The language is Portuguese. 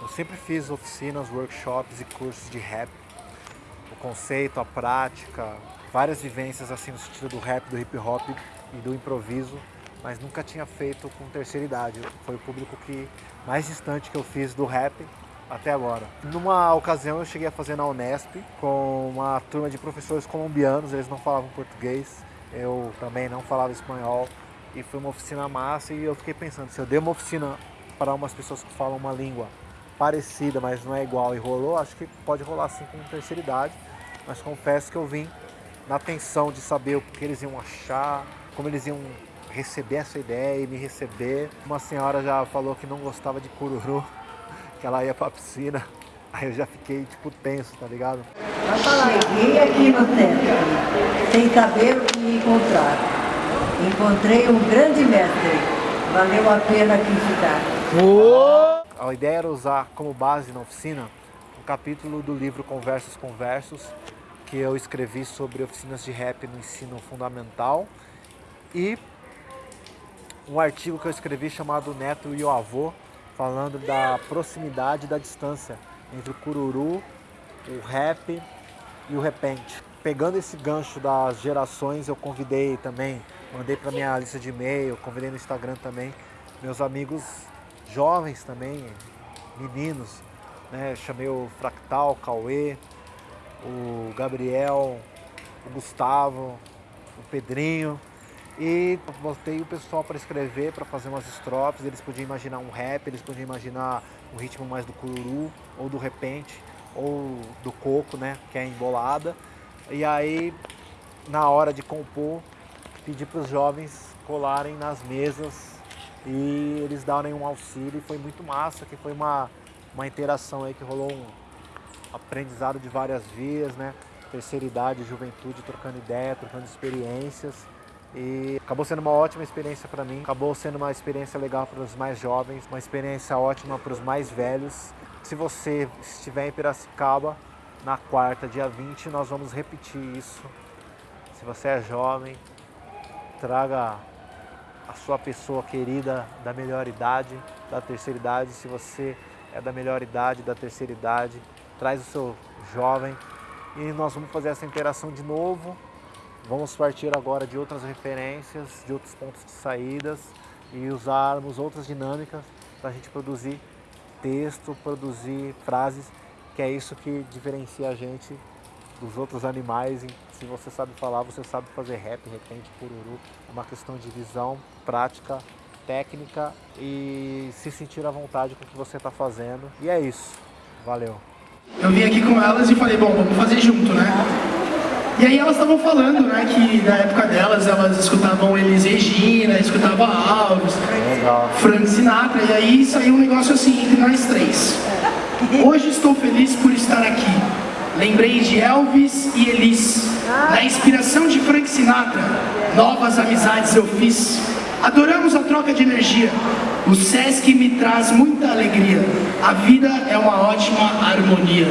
Eu sempre fiz oficinas, workshops e cursos de rap. O conceito, a prática, várias vivências assim no sentido do rap, do hip hop e do improviso, mas nunca tinha feito com terceira idade. Foi o público que mais distante que eu fiz do rap até agora. Numa ocasião eu cheguei a fazer na Unesp com uma turma de professores colombianos, eles não falavam português, eu também não falava espanhol e foi uma oficina massa e eu fiquei pensando, se eu der uma oficina para umas pessoas que falam uma língua parecida, mas não é igual e rolou, acho que pode rolar sim com terceira idade, mas confesso que eu vim na tensão de saber o que eles iam achar, como eles iam receber essa ideia e me receber. Uma senhora já falou que não gostava de cururu, que ela ia pra piscina. Aí eu já fiquei, tipo, tenso, tá ligado? Cheguei aqui no templo, sem saber o que encontrar. Encontrei um grande mestre. Valeu a pena aqui ficar. Oh! A ideia era usar como base na oficina um capítulo do livro Conversos com Versos, que eu escrevi sobre oficinas de rap no ensino fundamental e um artigo que eu escrevi chamado Neto e o Avô, falando da proximidade e da distância entre o cururu, o rap e o repente. Pegando esse gancho das gerações, eu convidei também, mandei para minha lista de e-mail, convidei no Instagram também, meus amigos jovens também, meninos, né? chamei o Fractal, o Cauê, o Gabriel, o Gustavo, o Pedrinho, e botei o pessoal para escrever, para fazer umas estrofes. Eles podiam imaginar um rap, eles podiam imaginar um ritmo mais do cururu, ou do repente, ou do coco, né, que é embolada. E aí, na hora de compor, pedi para os jovens colarem nas mesas e eles darem um auxílio. E foi muito massa, que foi uma, uma interação aí que rolou um aprendizado de várias vias, né? Terceira idade, juventude, trocando ideia, trocando experiências. E acabou sendo uma ótima experiência para mim, acabou sendo uma experiência legal para os mais jovens, uma experiência ótima para os mais velhos. Se você estiver em Piracicaba, na quarta, dia 20, nós vamos repetir isso. Se você é jovem, traga a sua pessoa querida da melhor idade, da terceira idade. Se você é da melhor idade, da terceira idade, traz o seu jovem e nós vamos fazer essa interação de novo Vamos partir agora de outras referências, de outros pontos de saídas e usarmos outras dinâmicas para a gente produzir texto, produzir frases, que é isso que diferencia a gente dos outros animais. Se você sabe falar, você sabe fazer rap, repente, pururu. É uma questão de visão, prática, técnica e se sentir à vontade com o que você está fazendo. E é isso. Valeu. Eu vim aqui com elas e falei, bom, vamos fazer junto, né? E aí elas estavam falando, né, que na época delas elas escutavam Elis Regina, escutavam Alves, Frank Sinatra, e aí saiu um negócio assim entre nós três. Hoje estou feliz por estar aqui. Lembrei de Elvis e Elis. Na inspiração de Frank Sinatra, novas amizades eu fiz. Adoramos a troca de energia. O Sesc me traz muita alegria. A vida é uma ótima harmonia.